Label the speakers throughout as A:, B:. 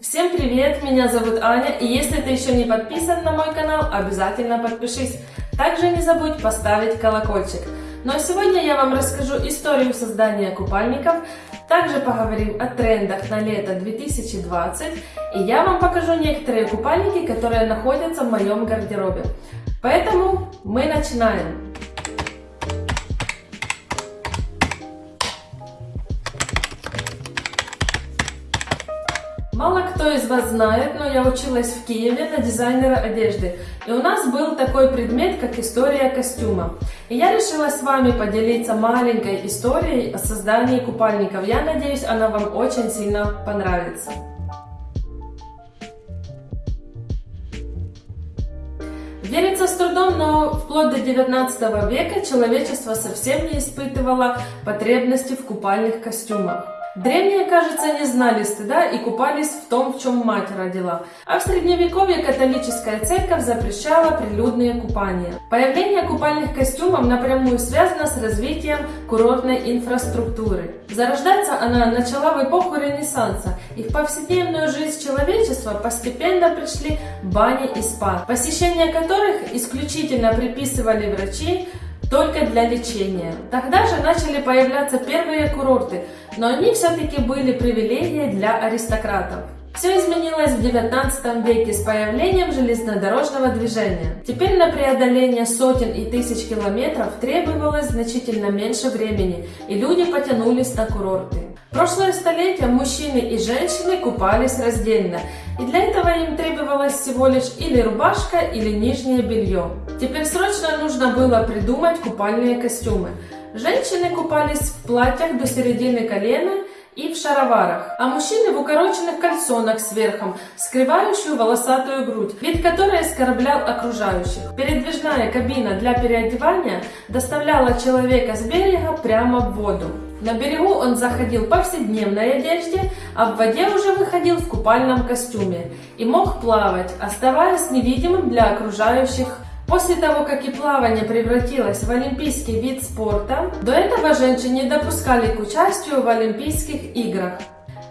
A: Всем привет, меня зовут Аня, и если ты еще не подписан на мой канал, обязательно подпишись. Также не забудь поставить колокольчик. Ну а сегодня я вам расскажу историю создания купальников, также поговорим о трендах на лето 2020, и я вам покажу некоторые купальники, которые находятся в моем гардеробе. Поэтому мы начинаем. Кто из вас знает, но я училась в Киеве на дизайнера одежды. И у нас был такой предмет, как история костюма. И я решила с вами поделиться маленькой историей о создании купальников. Я надеюсь, она вам очень сильно понравится. Верится с трудом, но вплоть до 19 века человечество совсем не испытывало потребности в купальных костюмах. Древние, кажется, не знали стыда и купались в том, в чем мать родила. А в средневековье католическая церковь запрещала прилюдные купания. Появление купальных костюмов напрямую связано с развитием курортной инфраструктуры. Зарождаться она начала в эпоху Ренессанса, и в повседневную жизнь человечества постепенно пришли бани и спа, посещение которых исключительно приписывали врачи, только для лечения. Тогда же начали появляться первые курорты, но они все-таки были привилегией для аристократов. Все изменилось в 19 веке с появлением железнодорожного движения. Теперь на преодоление сотен и тысяч километров требовалось значительно меньше времени, и люди потянулись на курорты. Прошлое столетие мужчины и женщины купались раздельно, и для этого им требовалось всего лишь или рубашка, или нижнее белье. Теперь срочно нужно было придумать купальные костюмы. Женщины купались в платьях до середины колена и в шароварах, а мужчины в укороченных кальсонах с верхом, скрывающую волосатую грудь, вид которой оскорблял окружающих. Передвижная кабина для переодевания доставляла человека с берега прямо в воду. На берегу он заходил в повседневной одежде, а в воде уже выходил в купальном костюме и мог плавать, оставаясь невидимым для окружающих После того, как и плавание превратилось в олимпийский вид спорта, до этого женщин не допускали к участию в Олимпийских играх.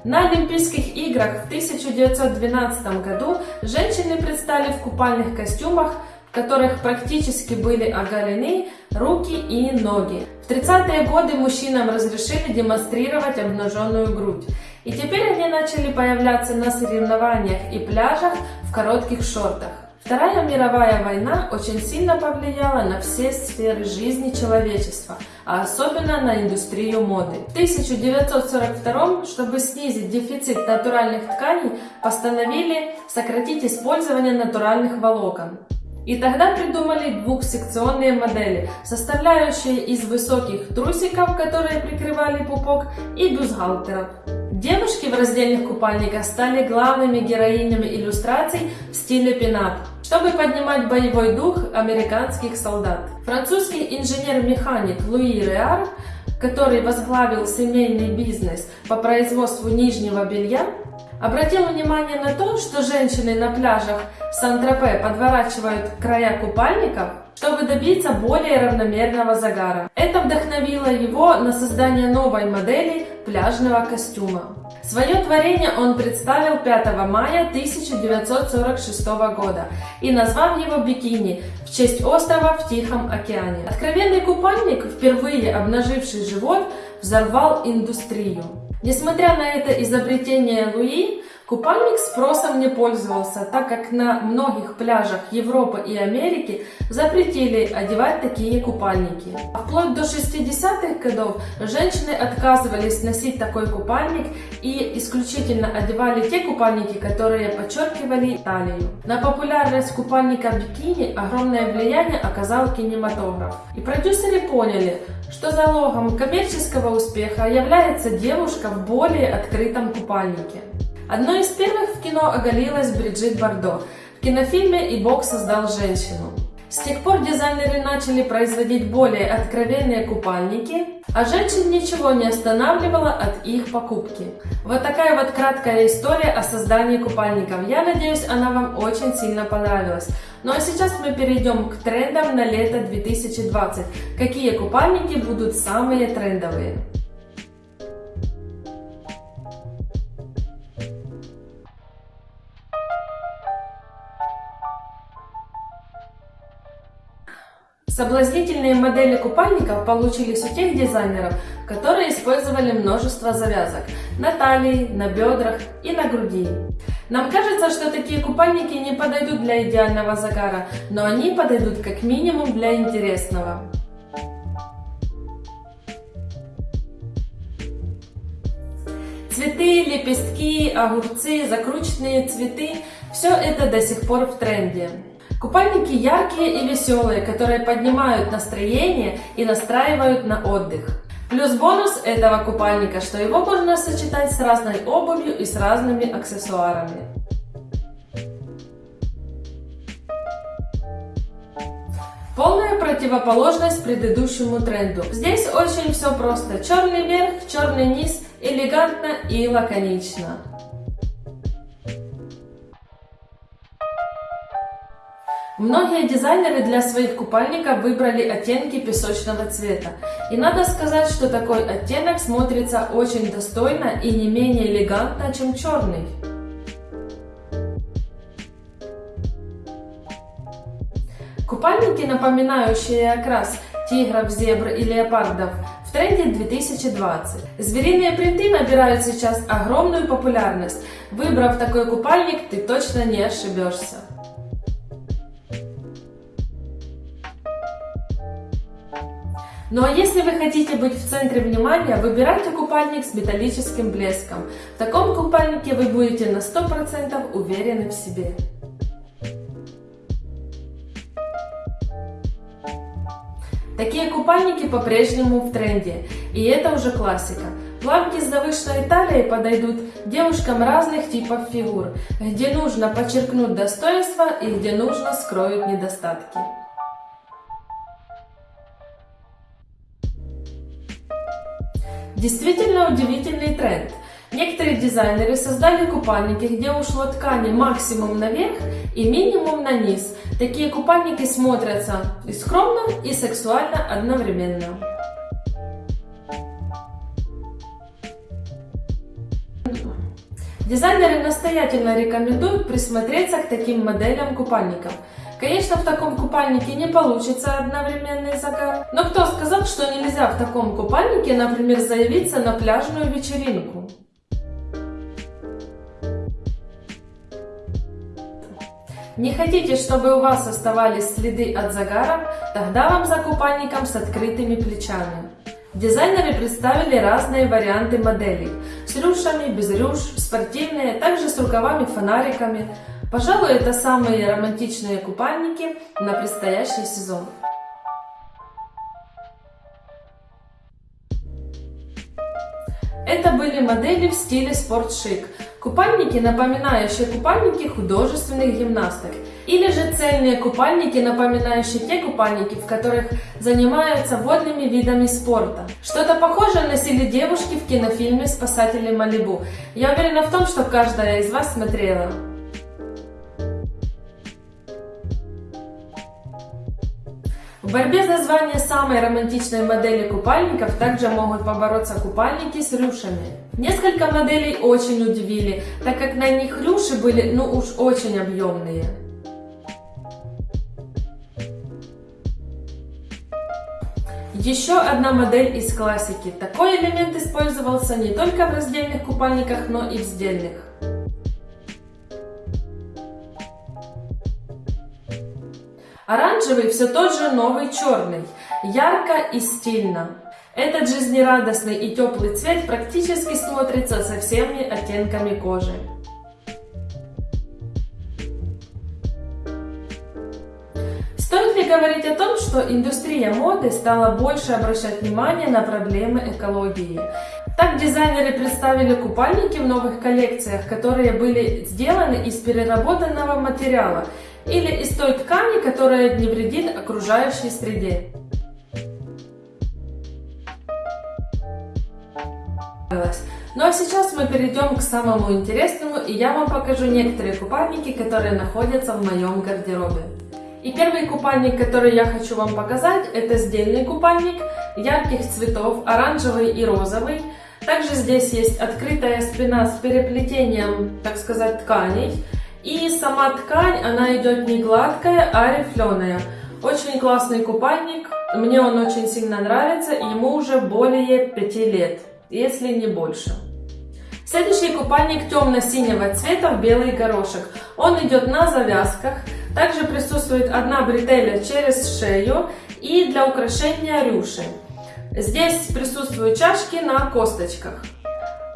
A: На Олимпийских играх в 1912 году женщины предстали в купальных костюмах, в которых практически были оголены руки и ноги. В 30-е годы мужчинам разрешили демонстрировать обнаженную грудь. И теперь они начали появляться на соревнованиях и пляжах в коротких шортах. Вторая мировая война очень сильно повлияла на все сферы жизни человечества, а особенно на индустрию моды. В 1942 чтобы снизить дефицит натуральных тканей, постановили сократить использование натуральных волокон. И тогда придумали двухсекционные модели, составляющие из высоких трусиков, которые прикрывали пупок, и бюстгальтеров. Девушки в раздельных купальниках стали главными героинями иллюстраций в стиле пинап, чтобы поднимать боевой дух американских солдат. Французский инженер-механик Луи Реар, который возглавил семейный бизнес по производству нижнего белья, обратил внимание на то, что женщины на пляжах Сан-Тропе подворачивают края купальников, чтобы добиться более равномерного загара. Это вдохновило его на создание новой модели пляжного костюма. Свое творение он представил 5 мая 1946 года и назвал его «Бикини» в честь острова в Тихом океане. Откровенный купальник, впервые обнаживший живот, взорвал индустрию. Несмотря на это изобретение Луи, Купальник спросом не пользовался, так как на многих пляжах Европы и Америки запретили одевать такие купальники. А вплоть до 60-х годов женщины отказывались носить такой купальник и исключительно одевали те купальники, которые подчеркивали талию. На популярность купальника бикини огромное влияние оказал кинематограф. И продюсеры поняли, что залогом коммерческого успеха является девушка в более открытом купальнике. Одной из первых в кино оголилась Бриджит Бардо. В кинофильме «И Бог создал женщину». С тех пор дизайнеры начали производить более откровенные купальники, а женщин ничего не останавливало от их покупки. Вот такая вот краткая история о создании купальников. Я надеюсь, она вам очень сильно понравилась. Ну а сейчас мы перейдем к трендам на лето 2020. Какие купальники будут самые трендовые? Соблазнительные модели купальников получились у тех дизайнеров, которые использовали множество завязок на талии, на бедрах и на груди. Нам кажется, что такие купальники не подойдут для идеального загара, но они подойдут как минимум для интересного. Цветы, лепестки, огурцы, закрученные цветы – все это до сих пор в тренде. Купальники яркие и веселые, которые поднимают настроение и настраивают на отдых. Плюс бонус этого купальника, что его можно сочетать с разной обувью и с разными аксессуарами. Полная противоположность предыдущему тренду. Здесь очень все просто. Черный верх, черный низ, элегантно и лаконично. Многие дизайнеры для своих купальников выбрали оттенки песочного цвета. И надо сказать, что такой оттенок смотрится очень достойно и не менее элегантно, чем черный. Купальники, напоминающие окрас тигров, зебр и леопардов, в тренде 2020. Звериные принты набирают сейчас огромную популярность. Выбрав такой купальник, ты точно не ошибешься. Ну а если вы хотите быть в центре внимания, выбирайте купальник с металлическим блеском. В таком купальнике вы будете на 100% уверены в себе. Такие купальники по-прежнему в тренде, и это уже классика. Плавки с завышенной талией подойдут девушкам разных типов фигур, где нужно подчеркнуть достоинства и где нужно скроить недостатки. Действительно удивительный тренд. Некоторые дизайнеры создали купальники, где ушло ткани максимум наверх и минимум на низ. Такие купальники смотрятся и скромно, и сексуально одновременно. Дизайнеры настоятельно рекомендуют присмотреться к таким моделям купальников. Конечно, в таком купальнике не получится одновременный загар, но кто сказал, что нельзя в таком купальнике, например, заявиться на пляжную вечеринку? Не хотите, чтобы у вас оставались следы от загара? Тогда вам за купальником с открытыми плечами. Дизайнеры представили разные варианты моделей. С рюшами, без рюш, спортивные, также с рукавами-фонариками. Пожалуй, это самые романтичные купальники на предстоящий сезон. Это были модели в стиле спортшик. Купальники, напоминающие купальники художественных гимнасток. Или же цельные купальники, напоминающие те купальники, в которых занимаются водными видами спорта. Что-то похожее носили девушки в кинофильме «Спасатели Малибу». Я уверена в том, что каждая из вас смотрела. В борьбе за звание самой романтичной модели купальников также могут побороться купальники с рюшами. Несколько моделей очень удивили, так как на них рюши были ну уж очень объемные. Еще одна модель из классики. Такой элемент использовался не только в раздельных купальниках, но и в сдельных. Оранжевый все тот же новый черный, ярко и стильно. Этот жизнерадостный и теплый цвет практически смотрится со всеми оттенками кожи. Стоит ли говорить о том, что индустрия моды стала больше обращать внимание на проблемы экологии? Так дизайнеры представили купальники в новых коллекциях, которые были сделаны из переработанного материала или из той ткани, которая не вредит окружающей среде. Ну а сейчас мы перейдем к самому интересному, и я вам покажу некоторые купальники, которые находятся в моем гардеробе. И первый купальник, который я хочу вам показать, это сдельный купальник ярких цветов, оранжевый и розовый. Также здесь есть открытая спина с переплетением, так сказать, тканей. И сама ткань, она идет не гладкая, а рифленая. Очень классный купальник. Мне он очень сильно нравится, ему уже более 5 лет, если не больше. Следующий купальник темно-синего цвета в белый горошек. Он идет на завязках. Также присутствует одна бретеля через шею и для украшения рюши. Здесь присутствуют чашки на косточках.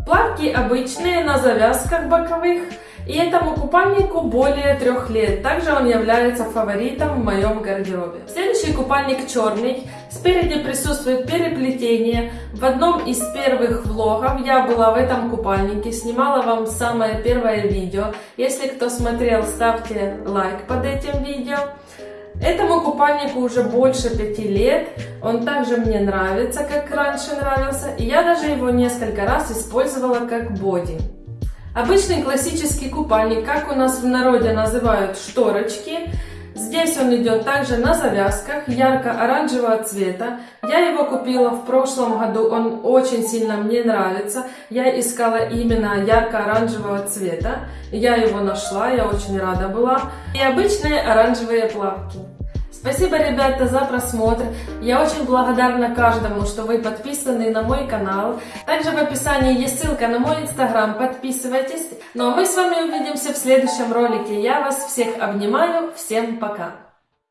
A: Плавки обычные на завязках боковых. И этому купальнику более трех лет. Также он является фаворитом в моем гардеробе. Следующий купальник черный. Спереди присутствует переплетение. В одном из первых влогов я была в этом купальнике. Снимала вам самое первое видео. Если кто смотрел, ставьте лайк под этим видео. Этому купальнику уже больше пяти лет. Он также мне нравится, как раньше нравился. И я даже его несколько раз использовала как боди. Обычный классический купальник, как у нас в народе называют шторочки. Здесь он идет также на завязках, ярко-оранжевого цвета. Я его купила в прошлом году, он очень сильно мне нравится. Я искала именно ярко-оранжевого цвета. Я его нашла, я очень рада была. И обычные оранжевые плавки. Спасибо, ребята, за просмотр. Я очень благодарна каждому, что вы подписаны на мой канал. Также в описании есть ссылка на мой инстаграм, подписывайтесь. Ну а мы с вами увидимся в следующем ролике. Я вас всех обнимаю, всем пока!